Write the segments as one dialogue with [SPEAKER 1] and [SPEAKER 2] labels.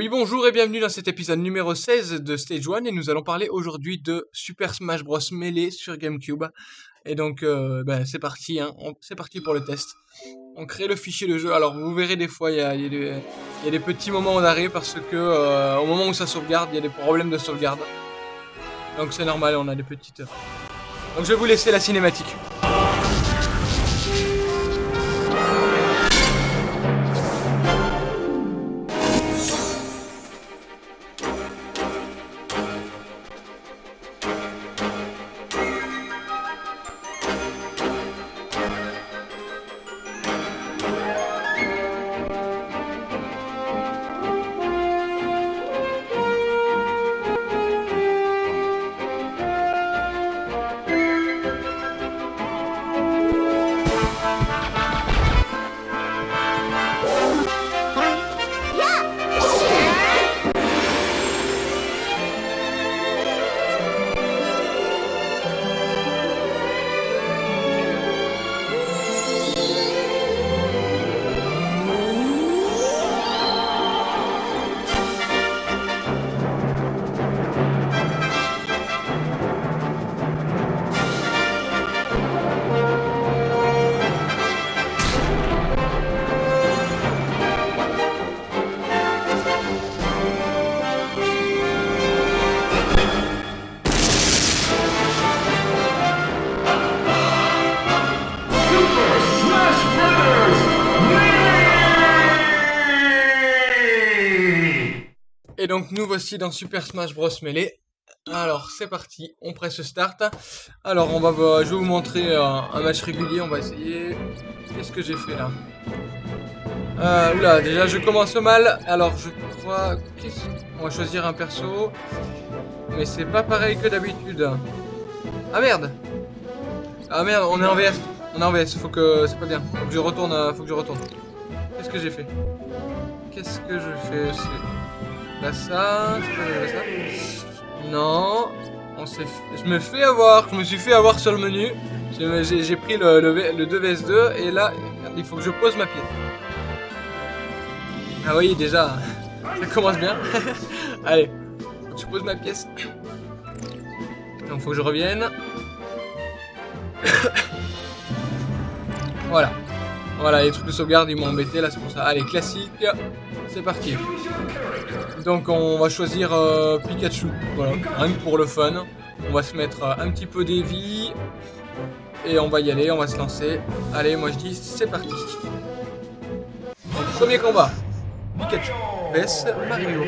[SPEAKER 1] Oui, bonjour et bienvenue dans cet épisode numéro 16 de Stage 1 et nous allons parler aujourd'hui de Super Smash Bros Melee sur GameCube. Et donc, euh, ben, c'est parti, hein. c'est parti pour le test. On crée le fichier de jeu. Alors, vous verrez des fois, il y a, des petits moments d'arrêt parce que euh, au moment où ça sauvegarde, il y a des problèmes de sauvegarde. Donc c'est normal, on a des petites... Donc je vais vous laisser la cinématique. Donc nous voici dans Super Smash Bros Melee. Alors c'est parti, on presse start. Alors on va, je vais vous montrer euh, un, match régulier, on va essayer. Qu'est-ce que j'ai fait là? Euh, Oula, déjà je commence mal. Alors je crois... On va choisir un perso. Mais c'est pas pareil que d'habitude. Ah merde Ah merde, on est en VS. On est en VS, faut que... C'est pas bien. Faut que je retourne. Euh, faut que je retourne. Qu'est-ce que j'ai fait? Qu'est-ce que je fais Ça. Non. On je me fais avoir, je me suis fait avoir sur le menu. J'ai pris le, le, 2vs2 et là, il faut que je pose ma pièce. Ah oui, déjà, ça commence bien. Allez, je pose ma pièce. Donc faut que je revienne. voilà. Voilà, les trucs de sauvegarde, ils m'ont embêté, là, c'est pour ça. Allez, classique, c'est parti. Donc, on va choisir euh, Pikachu, voilà, rien que pour le fun. On va se mettre euh, un petit peu des vies. Et on va y aller, on va se lancer. Allez, moi je dis, c'est parti. Premier combat. Pikachu vs Mario.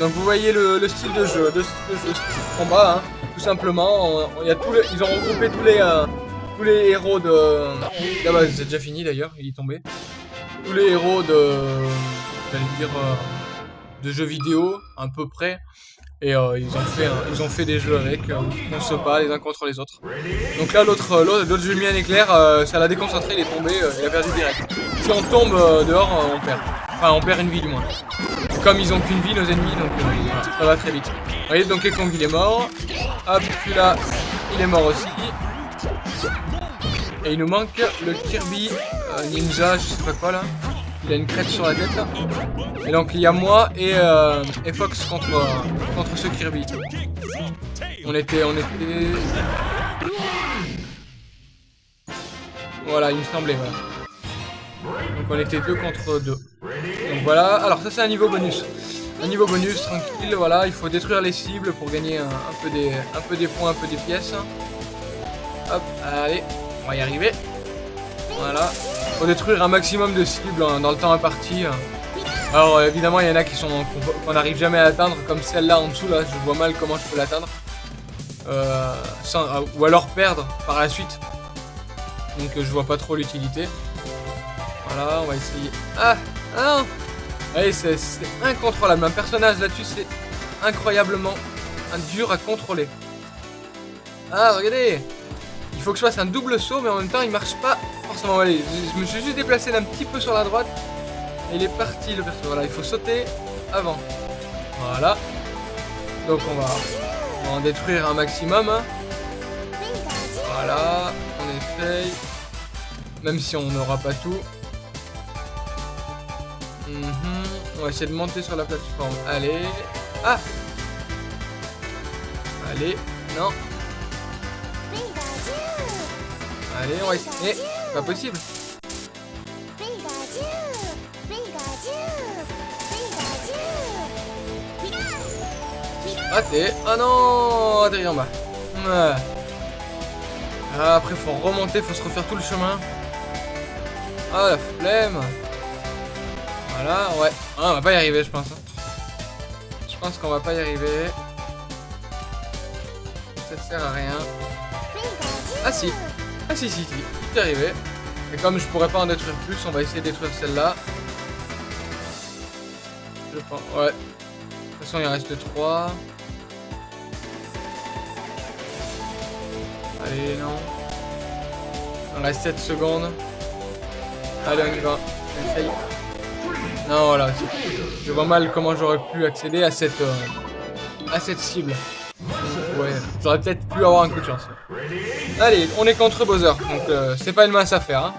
[SPEAKER 1] Donc vous voyez le, style de jeu, de, combat, hein. tout simplement. il y a tous ils ont regroupé tous les, euh, tous les héros de... Ah bah c'est déjà fini d'ailleurs, il est tombé. Tous les héros de... J'allais dire... Euh, de jeux vidéo, à peu près. Et euh, ils, ont fait, ils ont fait des jeux avec, euh, on se bat les uns contre les autres. Donc là, l'autre l'autre jeu mis un éclair, ça l'a déconcentré, il est tombé, il a perdu direct. Si on tombe dehors, on perd. Enfin, on perd une vie du moins. comme ils ont qu'une vie, nos ennemis, donc ça va très vite. Vous voyez, donc Kong il est mort. Hop, celui-là, il est mort aussi. Et il nous manque le Kirby euh, Ninja, je sais pas quoi là. Il a une crête sur la tête Et donc il y a moi et, euh, Fox contre, contre ce Kirby. On était, on était... Voilà, il me semblait. Donc on était deux contre deux. Donc voilà, alors ça c'est un niveau bonus. Un niveau bonus, tranquille, voilà, il faut détruire les cibles pour gagner un, peu, des, un peu des points, un peu des pièces. Hop, allez, on va y arriver. Voilà. Faut détruire un maximum de cibles hein, dans le temps imparti. Hein. Alors évidemment il y en a qui sont qu'on n'arrive jamais à atteindre, comme celle-là en dessous là, je vois mal comment je peux l'atteindre. Euh, euh, ou alors perdre par la suite. Donc je vois pas trop l'utilité. Voilà, on va essayer. Ah Ah Allez, c'est incontrôlable. Un personnage là-dessus, c'est incroyablement dur à contrôler. Ah, regardez faut que je fasse un double saut, mais en même temps, il marche pas forcément. Allez, je me suis juste déplacé d'un petit peu sur la droite. Et il est parti, le perso. Voilà, il faut sauter avant. Voilà. Donc, on va, en détruire un maximum. Hein. Voilà, on essaye. Même si on n'aura pas tout. Mhm. On va essayer de monter sur la plateforme. Allez. Ah Allez. Non. Allez, on va essayer. Pas possible. Raté. Ah non Atterri en bas. Ah, après, faut remonter, faut se refaire tout le chemin. Ah, la flemme. Voilà, ouais. Ah, on va pas y arriver, je pense. hein. Je pense qu'on va pas y arriver. Ça sert à rien. Ah si. Ah si, si, si. Tout est arrivé. Et comme je pourrais pas en détruire plus, on va essayer de détruire celle-là. Je pense, ouais. De toute façon, il en reste 3. Allez, non. Il en reste 7 secondes. Allez, on y va. Non, voilà. c'est- Je vois mal comment j'aurais pu accéder à cette, euh, à cette cible. Ouais, j'aurais peut-être pu avoir un coup de chance. Allez, on est contre Bowser, donc euh, c'est pas une mince affaire. Hein.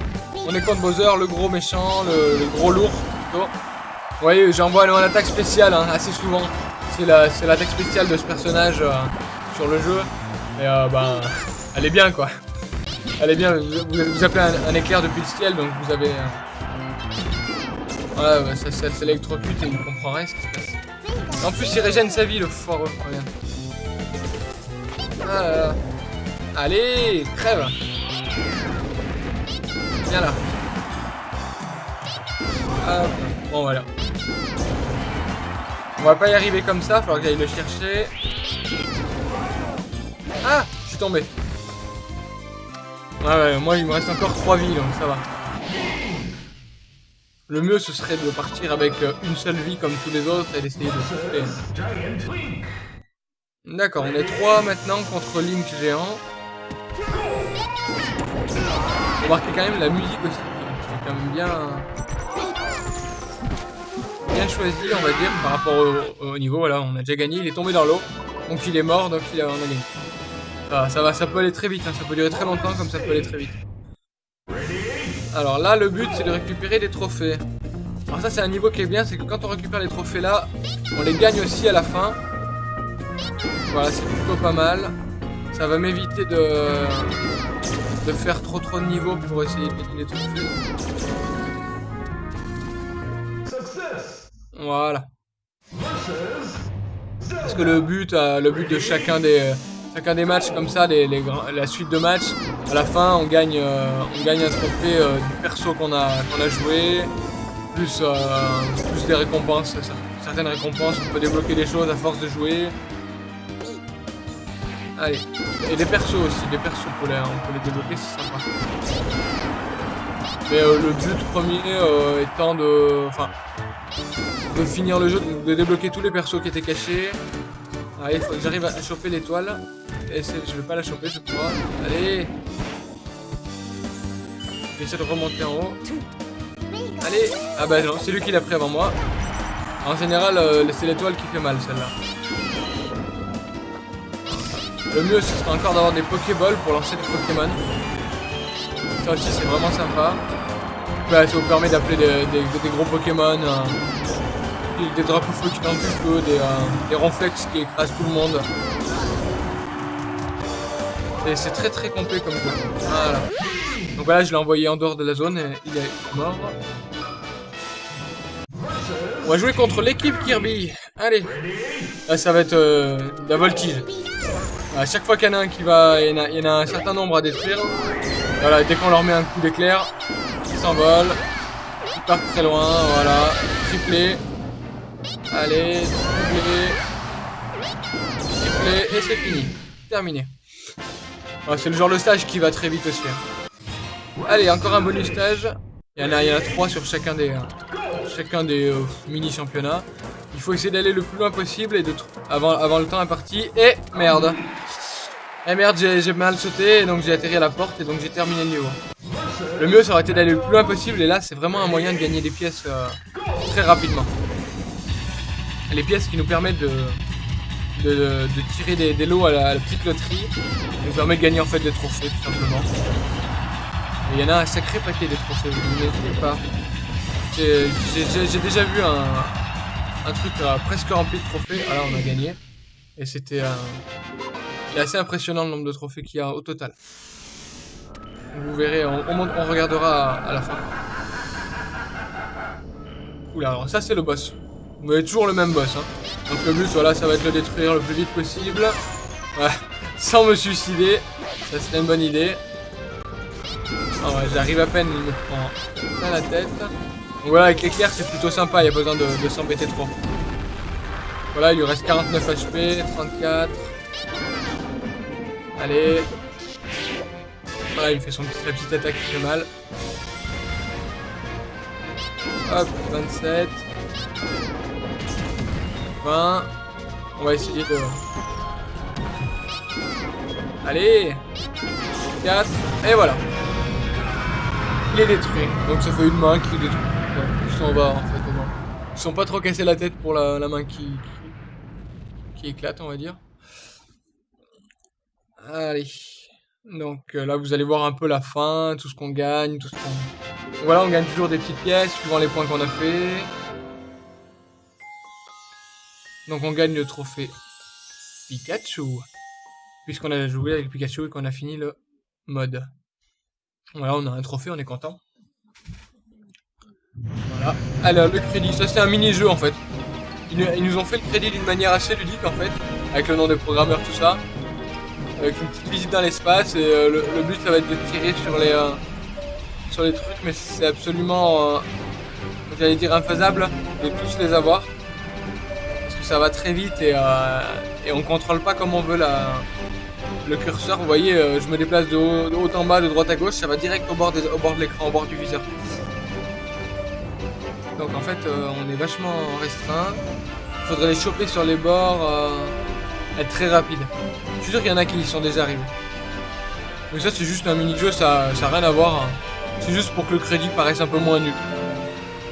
[SPEAKER 1] On est contre Bowser, le gros méchant, le, gros lourd plutôt. Vous voyez, j'envoie mon attaque spéciale hein, assez souvent. C'est la- c'est l'attaque spéciale de ce personnage euh, sur le jeu. Et euh, ben, elle est bien quoi. Elle est bien, vous, appelez un, éclair depuis le ciel, donc vous avez... voilà, bah, ça, ça s'électrocute et il comprend rien ce qui se passe. En plus, il régène sa vie, le foireux. Regarde. Ah. Allez, crève Viens là. Hop. Bon, voilà. On va pas y arriver comme ça, falloir que j'aille le chercher. Ah Je suis tombé. Ouais, ouais, moi il me reste encore 3 vies, donc ça va. Le mieux ce serait de partir avec euh, une seule vie comme tous les autres et d'essayer de souffler. D'accord, on est 3 maintenant contre Link géant. Remarquez quand même la musique aussi, qui est quand même bien, bien choisi, on va dire, par rapport au, au niveau. Voilà, on a déjà gagné, il est tombé dans l'eau, donc il est mort, donc il a, on a gagné. Ah, ça va, ça peut aller très vite, hein, ça peut durer très longtemps comme ça peut aller très vite. Alors là, le but c'est de récupérer des trophées. Alors ça c'est un niveau qui est bien, c'est que quand on récupère les trophées là, on les gagne aussi à la fin. Voilà, c'est plutôt pas mal. Ça va m'éviter de, faire trop trop de niveaux pour essayer de gagner les trophées. Voilà. Parce que le but, euh, le but de chacun des, chacun des matchs comme ça, les, la suite de matchs, à la fin on gagne, euh, un trophée euh, du perso qu'on a, joué, plus, plus des récompenses, cer- certaines récompenses, on peut débloquer des choses à force de jouer. Allez, et des persos aussi, des persos, on peut les, on peut les débloquer, c'est sympa. Mais euh, le but premier euh, étant de, enfin, de finir le jeu, de, débloquer tous les persos qui étaient cachés. Allez, faut que j'arrive à choper l'étoile. Et je vais pas la choper, je crois. Allez J'essaie de remonter en haut. Allez Ah bah non, c'est lui qui l'a pris avant moi. En général, euh, c'est l'étoile qui fait mal, celle-là. Le mieux, ce serait encore d'avoir des Pokéballs pour lancer des Pokémon. Ça aussi, c'est vraiment sympa. Bah, ça vous permet d'appeler des, gros Pokémon. euh, des, drapeaux feu qui n'en plus que, des, euh, des ronflex qui écrasent tout le monde. Et c'est très très complet comme jeu. Voilà. Donc voilà, je l'ai envoyé en dehors de la zone et il est mort. On va jouer contre l'équipe Kirby. Allez. Là, ça va être euh, la voltige. À chaque fois qu'il y en a un qui va, il y en a, un certain nombre à détruire. Voilà, dès qu'on leur met un coup d'éclair, ils s'envolent. Ils partent très loin, voilà. Triplé. Allez, triplé. Triplé, et c'est fini. Terminé. C'est le genre de stage qui va très vite aussi. hein. Allez, encore un bonus stage. Il y en a, il sur chacun des, euh, chacun des euh, mini championnats. Il faut essayer d'aller le plus loin possible et de avant, avant le temps imparti. Et merde. Et merde, j'ai mal sauté donc j'ai atterri à la porte et donc j'ai terminé le niveau. Le mieux ça aurait été d'aller le plus loin possible et là c'est vraiment un moyen de gagner des pièces euh, très rapidement. Les pièces qui nous permettent de, de, tirer des, des lots à la, petite loterie, nous permet de gagner en fait des trophées tout simplement. Il y en a un sacré paquet de trophées, vous n'imaginez pas. J'ai déjà vu un, un truc presque rempli de trophées. Là, on a gagné. Et c'était assez impressionnant le nombre de trophées qu'il y a au total. Vous verrez, on, regardera à, la fin. Oula, alors ça c'est le boss. Vous avez toujours le même boss. Hein. Donc le but, voilà, ça va être le détruire le plus vite possible. Ouais, sans me suicider. Ça serait une bonne idée. Ah j'arrive à peine, il me prend plein la tête. Donc voilà, avec l'éclair, c'est plutôt sympa, il n'y a besoin de, s'embêter trop. Voilà, il lui reste 49 HP, 34. Allez. Voilà, il fait son petit, sa petite attaque qui fait mal. Hop, 27. 20. On va essayer de... Allez 4. Et voilà. Il est détruit. Donc ça fait une main qui est détruite. ils sont en bas en fait. Ils sont pas trop cassés la tête pour la, main qui, qui, éclate, on va dire. Allez. Donc euh, là, vous allez voir un peu la fin, tout ce qu'on gagne, tout ce qu'on... Voilà, on gagne toujours des petites pièces suivant les points qu'on a fait. Donc on gagne le trophée Pikachu. Puisqu'on a joué avec Pikachu et qu'on a fini le mode. Voilà, on a un trophée, on est content. Voilà. Alors, le crédit, ça c'est un mini-jeu en fait. Ils, nous ont fait le crédit d'une manière assez ludique en fait, avec le nom des programmeurs, tout ça. Avec une petite visite dans l'espace, et euh, le, but ça va être de tirer sur les, euh, sur les trucs, mais c'est absolument, euh, j'allais dire, infaisable de tous les avoir. Parce que ça va très vite et, et on contrôle pas comme on veut la, le curseur, vous voyez, euh, je me déplace de haut, en bas, de droite à gauche, ça va direct au bord, au bord de l'écran, au bord du viseur. Donc en fait, euh, on est vachement restreint. Faudrait les choper sur les bords, euh, être très rapide. Je suis sûr qu'il y en a qui sont déjà arrivés. Mais ça, c'est juste un mini-jeu, ça n'a rien à voir. Hein. C'est juste pour que le crédit paraisse un peu moins nul.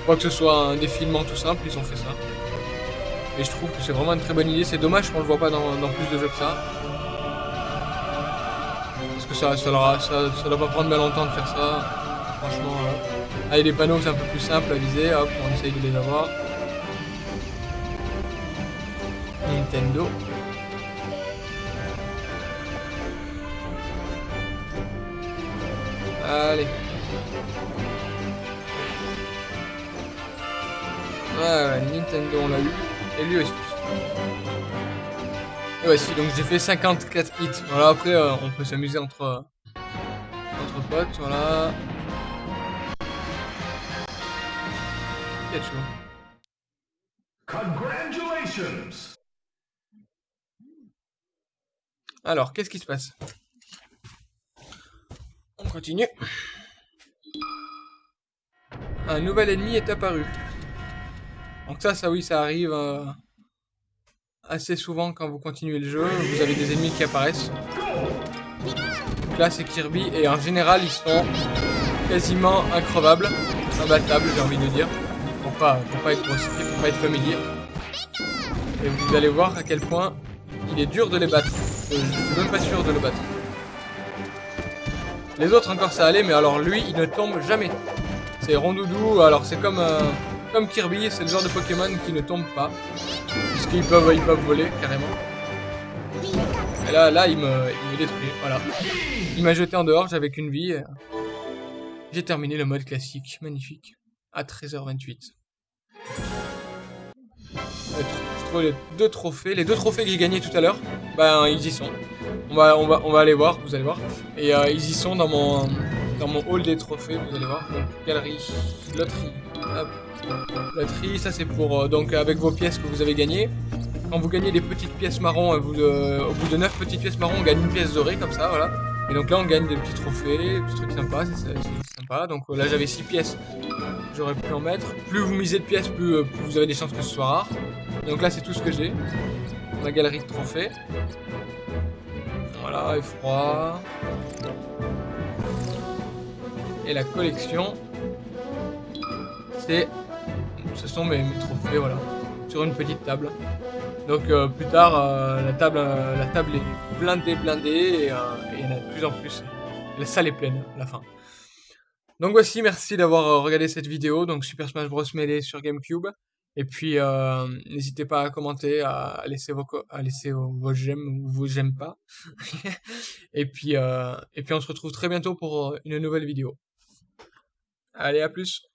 [SPEAKER 1] Quoi que ce soit un défilement tout simple, ils ont fait ça. Et je trouve que c'est vraiment une très bonne idée. C'est dommage qu'on le voit pas dans plus de jeux que ça ça, ça, doit pas prendre bien longtemps de faire ça. Franchement, euh, avec les panneaux c'est un peu plus simple à viser, hop, on essaye de les avoir. Nintendo. Allez. Ouais, Nintendo on l'a eu. Et lui aussi. Et voici, donc j'ai fait 54 hits. Voilà, après, euh, on peut s'amuser entre, euh, entre potes, voilà. Pikachu. Congratulations Alors, qu'est-ce qui se passe? Continue. Un nouvel ennemi est apparu. Donc ça, ça oui, ça arrive... Euh, assez souvent quand vous continuez le jeu, vous avez des ennemis qui apparaissent. Là c'est Kirby et en général ils sont quasiment increvables, imbattables j'ai envie de dire, pour pas, pour pas être pour pas être familier. Et vous allez voir à quel point il est dur de les battre. Je suis même pas sûr de le battre. Les autres encore ça allait, mais alors lui il ne tombe jamais. C'est rondoudou, alors c'est comme... Euh, comme Kirby, c'est le genre de Pokémon qui ne tombe pas. Puisqu'ils peuvent, ils peuvent voler, carrément. Et là, là il, me, il me détruit, voilà. Il m'a jeté en dehors, j'avais qu'une vie. J'ai terminé le mode classique, magnifique. À 13h28. Les deux trophées. Les deux trophées que j'ai gagnés tout à l'heure, ben ils y sont. On va, on, va, on va aller voir, vous allez voir. Et euh, ils y sont dans mon, dans mon hall des trophées, vous allez voir. Galerie, loterie, Loterie, ça c'est pour euh, donc avec vos pièces que vous avez gagnées. Quand vous gagnez des petites pièces marron, euh, au bout de 9 petites pièces marron, on gagne une pièce dorée comme ça, voilà. Et donc là on gagne des petits trophées, des trucs sympas, c'est sympa. Donc là j'avais 6 pièces, j'aurais pu en mettre. Plus vous misez de pièces, plus, plus, vous avez des chances que ce soit rare. Donc là c'est tout ce que j'ai. Ma galerie de trophées. Voilà, effroi. Et la collection, c'est ce sont mes, trophées, voilà, sur une petite table. Donc euh, plus tard, euh, la, table, euh, la table est blindée, blindée, et, il y en a de plus en plus. La salle est pleine la fin. Donc voici, merci d'avoir regardé cette vidéo, donc Super Smash Bros. Melee sur Gamecube. Et puis, euh, n'hésitez pas à commenter, à laisser vos, à laisser vos, j'aime ou vos j'aime pas. et puis, euh, et puis on se retrouve très bientôt pour une nouvelle vidéo. Allez, à plus